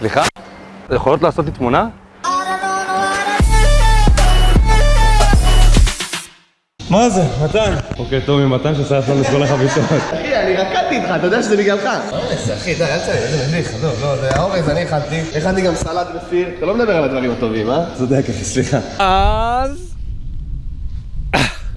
סליחה? יכולות לעשות לי תמונה? מה זה? מתן? אוקיי, טומי, מתן ששרף לנו את כל החביתות. אחי, אני רקדתי איתך, אתה יודע שזה בגללך. אורז, אחי, די, אל תצא, איזה מביך, עזוב, לא, זה האורז, אני הכנתי. הכנתי גם סלט בסיר. אתה לא מדבר על הדברים הטובים, אה? צודק, אחי, סליחה. אז...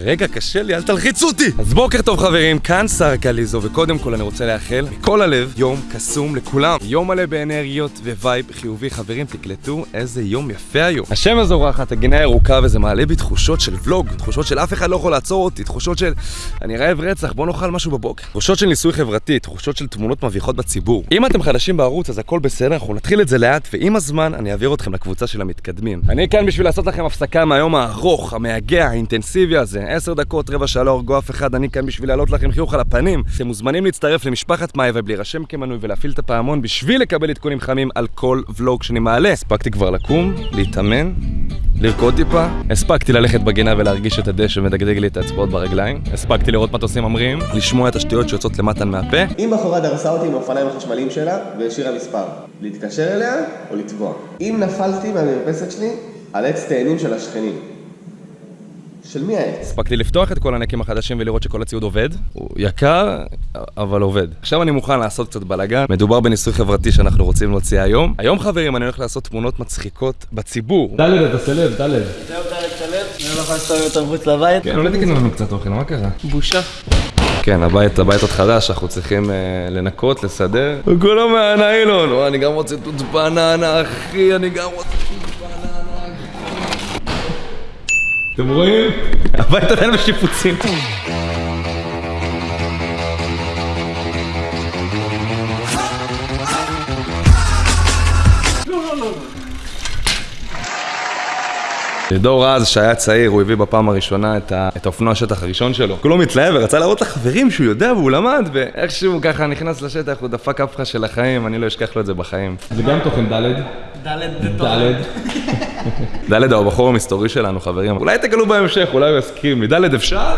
רגע, קשה לי, אל תלחיצו אותי! אז בוקר טוב חברים, כאן שר קליזו, וקודם כל אני רוצה לאחל מכל הלב יום קסום לכולם. יום מלא באנרגיות ו vibe חיובי. חברים, תקלטו איזה יום יפה היום. השמש זורחת, הגינה ירוקה, וזה מעלה בי תחושות של ולוג, תחושות של אף אחד לא יכול לעצור אותי, תחושות של אני רעב רצח, בוא נאכל משהו בבוקר. תחושות של ניסוי חברתי, תחושות של תמונות מביכות בציבור. אם אתם חדשים בערוץ, אז הכל בסדר, אנחנו נתחיל את זה לאט, ועם הזמן אני אעביר אתכם לקבוצה של המתקדמים. אני כאן בשביל לעשות לכם הפסקה מהיום הארוך, המייגע, האינטנסיבי הזה. עשר דקות, רבע שעה לא הרגו אף אחד, אני כאן בשביל להעלות לכם חיוך על הפנים. אתם מוזמנים להצטרף למשפחת מאי ולהירשם כמנוי ולהפעיל את הפעמון בשביל לקבל עדכונים חמים על כל ולוג שאני מעלה. הספקתי כבר לקום, להתאמן, לרקוד טיפה, הספקתי ללכת בגינה ולהרגיש את הדשא מדגדג לי את האצבעות ברגליים, הספקתי לראות מטוסים ממריאים, לשמוע את השטויות שיוצאות למטה מהפה, אם בחורה דרסה אותי עם האופניים החשמליים שלה והשאירה מספר, להתקשר אליה או לתבוע. אם נפלתי מהמרפסת שלי על עץ תאנים של השכנים. של מי העץ? הספקתי לפתוח את כל הנקים החדשים ולראות שכל הציוד עובד. הוא יקר, אבל עובד. עכשיו אני מוכן לעשות קצת בלאגן. מדובר בניסוי חברתי שאנחנו רוצים להוציא היום. היום חברים, אני הולך לעשות תמונות מצחיקות בציבור. דלת, אתה סלב, דלת. זהו, טלב שלב, אני לא יכול לעשות יותר מחוץ לבית. כן, אולי תקנו לנו קצת אוכל, מה קרה? בושה. כן, הבית, הבית עוד חדש, אנחנו צריכים אה, לנקות, לסדר. הוא כולו מהניילון. אני גם רוצה תות בננה, אחי, אני גם רוצה אתם רואים? הבית עדיין בשיפוצים. דור רז, שהיה צעיר, הוא הביא בפעם הראשונה את, ה... את האופנוע השטח הראשון שלו. כולו מתלהב ורצה להראות לחברים שהוא יודע והוא למד, ואיכשהו ככה נכנס לשטח, הוא דפק אפחה של החיים, אני לא אשכח לו את זה בחיים. זה גם תוכן ד' דלת ד' ד' הוא הבחור המסתורי שלנו, חברים. אולי תגלו בהמשך, אולי הוא יסכים לי. ד' אפשר?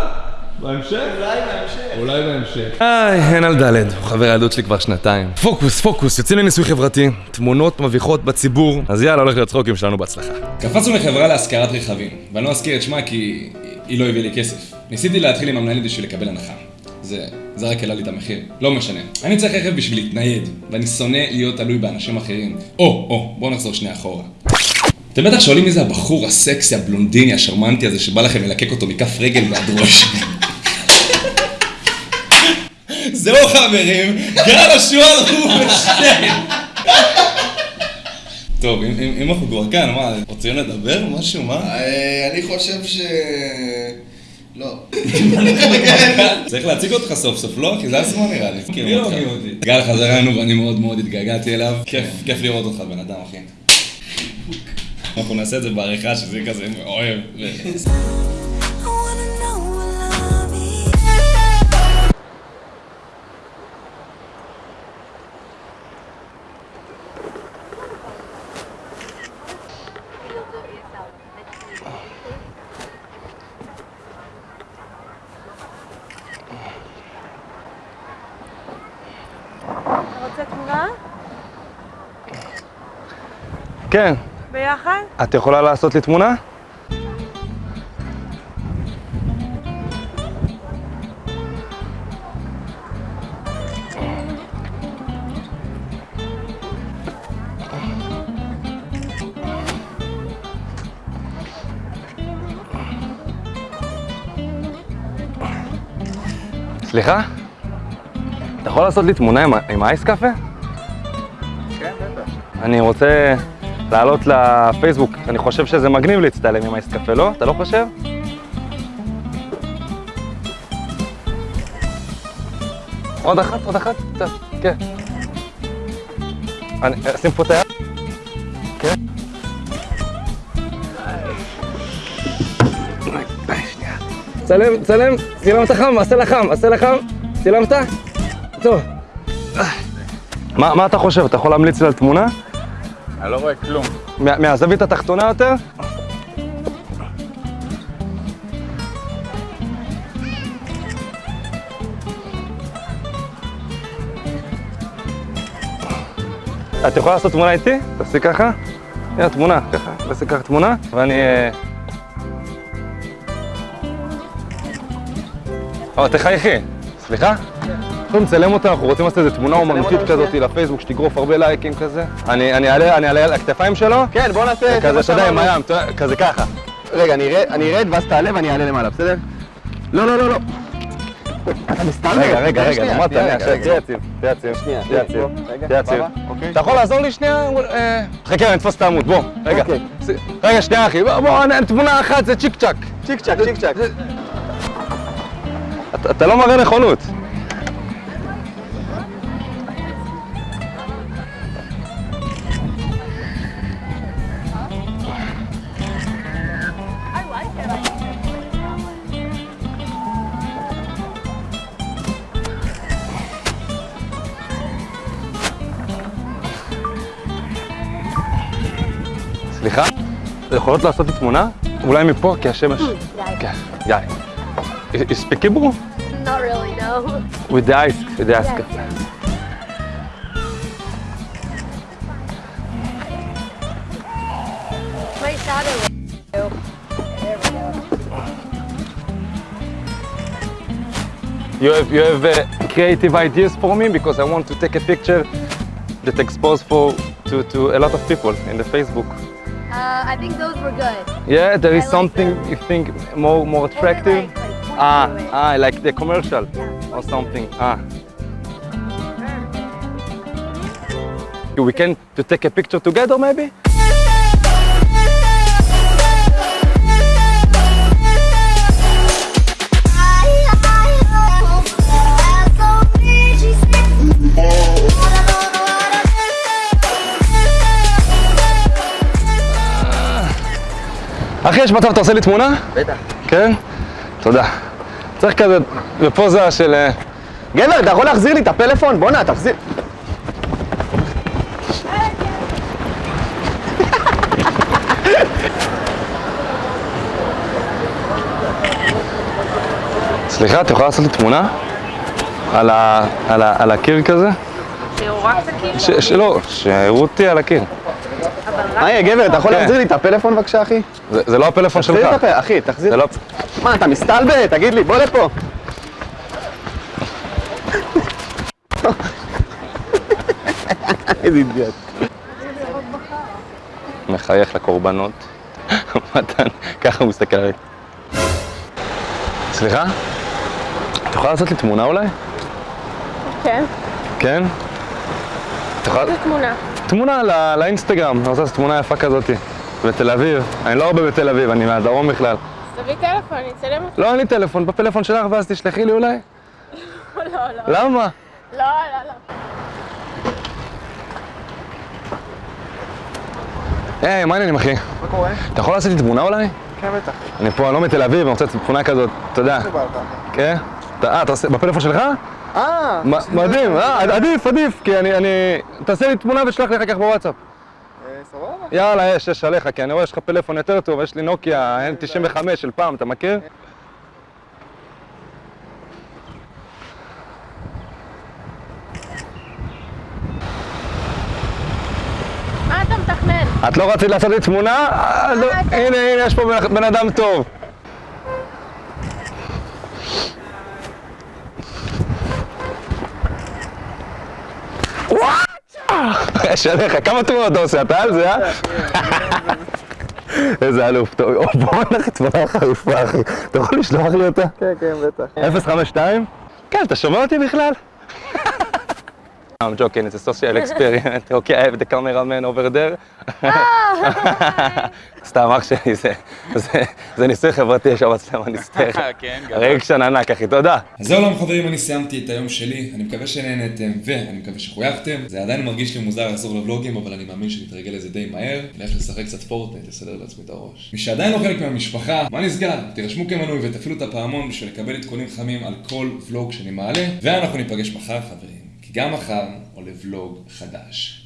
בהמשך? אולי בהמשך. אולי בהמשך. איי, אין על ד', הוא חבר ילדות שלי כבר שנתיים. פוקוס, פוקוס, יוצאים לניסוי חברתי, תמונות מביכות בציבור, אז יאללה, הולך להיות צחוקים שלנו בהצלחה. קפצנו לחברה להשכרת רכבים, ואני לא אזכיר את שמה כי היא לא הביאה לי כסף. ניסיתי להתחיל עם המנהלת בשביל לקבל הנחה. זה, זה רק העלה לי את המחיר. לא משנה. אני צריך רכב בשביל להתנייד, ואני שונא להיות תלוי באנשים אחרים. או, או, בואו נחזור שנייה אחורה. אתם בטח שואלים מי זה הבחור הסקסי, הבלונדיני, השרמנטי הזה, שבא לכם ללקק אותו מכף רגל ועד ראש. זהו חברים, גל השועל רובינשטיין. טוב, אם, אם, אם אנחנו כבר כאן, מה, רוצים לדבר? משהו, מה? אה, אני חושב ש... לא. צריך להציג אותך סוף סוף, לא? כי זה הזמן נראה לי. מי לא מכיר אותי? גל חזר אלינו ואני מאוד מאוד התגעגעתי אליו. כיף, כיף לראות אותך בן אדם, אחי. אנחנו נעשה את זה בעריכה שזה יהיה כזה אוהב. I wanna know what love is. אתה רוצה תמונה? כן, ביחד? את יכולה לעשות לי תמונה? סליחה? אתה יכול לעשות לי תמונה עם, האייס קאפה? כן, בטח. אני רוצה לעלות לפייסבוק, אני חושב שזה מגניב להצטלם עם האייס קפה, לא? אתה לא חושב? עוד אחת, עוד אחת, כן. אני אשים פה את היד? כן. צלם, צלם, צילמת חם, עשה לחם, עשה לחם, צילמת? טוב. מה, מה אתה חושב? אתה יכול להמליץ לי על תמונה? אני לא רואה כלום. מה- מהזווית התחתונה יותר? את יכולה לעשות תמונה איתי? תעשי ככה. הנה תמונה, ככה. תעשי ככה תמונה, ואני... אה, או, תחייכי. סליחה? יכולים לצלם אותה, אנחנו רוצים לעשות איזה תמונה אומנותית כזאת לפייסבוק שתגרוף הרבה לייקים כזה. אני אעלה על הכתפיים שלו? כן, בוא נעשה... כזה, אתה יודע, עם הים, כזה ככה. רגע, אני ארד- ואז תעלה ואני אעלה למעלה, בסדר? לא, לא, לא, לא. אתה מסתלבט. רגע, רגע, רגע, אמרת. תהיה יציב, תהיה יציב, תהיה יציב, תהיה יציב. אוקיי. אתה יכול לעזור לי שנייה? אה, חכה, אני אתפוס את העמוד, בוא, רגע. אוקיי. רגע, שנייה אחי, בוא, תמונה אחת זה צ'יק צ'אק. צ'יק צ'אק, צ'יק צ'אק. אתה לא מראה נכונות. יכולות לעשות לי תמונה? אולי מפה, כי השמש... כן, יאללה. You speak Hebrew? Not really, no. With the ice, with the ice. My shadow. There we go. You have you have uh, creative ideas for me because I want to take a picture that expose for to, to a lot of people in the Facebook. I think those were good. Yeah, there is I something them. you think more more attractive. like, like ah, ah, like the commercial Yeah. or something. Ah. We can to take a picture together maybe? אחי, יש מצב אתה עושה לי תמונה? בטח. כן? תודה. צריך כזה בפוזה של... אה, גבר, אתה יכול להחזיר לי את הפלאפון? בואנה, תחזיר. סליחה, את יכולה לעשות לי תמונה? על, ה, על, ה, על הקיר כזה? ש, שלא, שיראו אותי על הקיר. היי, גבר, אתה יכול כן. להחזיר לי את הפלאפון בבקשה, אחי? זה, זה לא הפלאפון תחזיר שלך. לי את הפלאפון, אחי, תחזיר. זה לא... מה, אתה מסתלבט? תגיד לי, בוא לפה. איזה אידיוט. מחייך לקורבנות. מתן, ככה הוא מסתכל עליי. סליחה? את יכולה לעשות לי תמונה אולי? כן. כן? את יכולה... תמונה. תמונה לא, לאינסטגרם, אני רוצה לעשות תמונה יפה כזאתי. בתל אביב. אני לא הרבה בתל אביב, אני מהדרום בכלל. תביא טלפון, אני אצלם אותך. לא, אין לי טלפון, בפלאפון שלך ואז תשלחי לי אולי. לא, לא. למה? לא, לא, לא. היי, מה העניינים אחי? מה קורה? אתה יכול לעשות לי תמונה אולי? כן, בטח. אני פה, אני לא מתל אביב, אני רוצה תמונה כזאת, אתה יודע. כן? אתה- אה, אתה עושה בפלאפון שלך? אה, מדהים, אה, עדיף, עדיף, כי אני, אני... תעשה לי תמונה ושלח לי אחר כך בוואטסאפ. סבבה. יאללה, יש, יש עליך, כי אני רואה שיש לך פלאפון יותר טוב, יש לי נוקיה N95 של פעם, אתה מכיר? את לא רצית לעשות לי תמונה? אה, לא, הנה, הנה, יש פה בן אדם טוב. יש עליך, כמה תמונות אתה עושה? אתה על זה, אה? איזה אלוף, טוב, בוא נלך תמונה חריפה, אחי. אתה יכול לשלוח לי אותה? כן, כן, בטח. 052? כן, אתה שומע אותי בכלל? I'm joking, it's a social experiment. Okay, I have the cameraman over there. סתם, אח שלי, זה- ניסוי חברתי, יש שם מצלמה נסתרת. כן, רגשן ענק, אחי, תודה. אז זהו חברים, אני סיימתי את היום שלי, אני מקווה שנהנתם ואני מקווה שחויכתם. זה עדיין מרגיש לי מוזר לחזור לבלוגים, אבל אני מאמין שנתרגל לזה די מהר. נלך לשחק קצת פורטנייט, לסדר לעצמי את הראש. מי שעדיין לא חלק מהמשפחה, מה נסגר? תירשמו כמנוי ותפעילו את הפעמון בשביל לקבל עדכונים חמים על כל ולוג שאני מעלה, ואנחנו ניפגש מחר חברים, גם מחר עולה ולוג חדש.